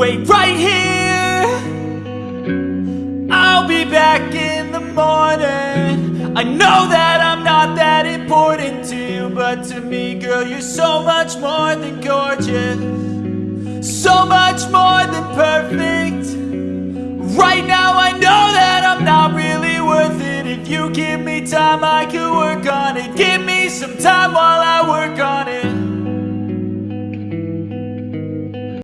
Wait right here. I'll be back in the morning. I know that I'm not that important to you But to me, girl, you're so much more than gorgeous. So much more than perfect. Right now I know that I'm not really worth it. If you give me time I could work on it. Give me some time while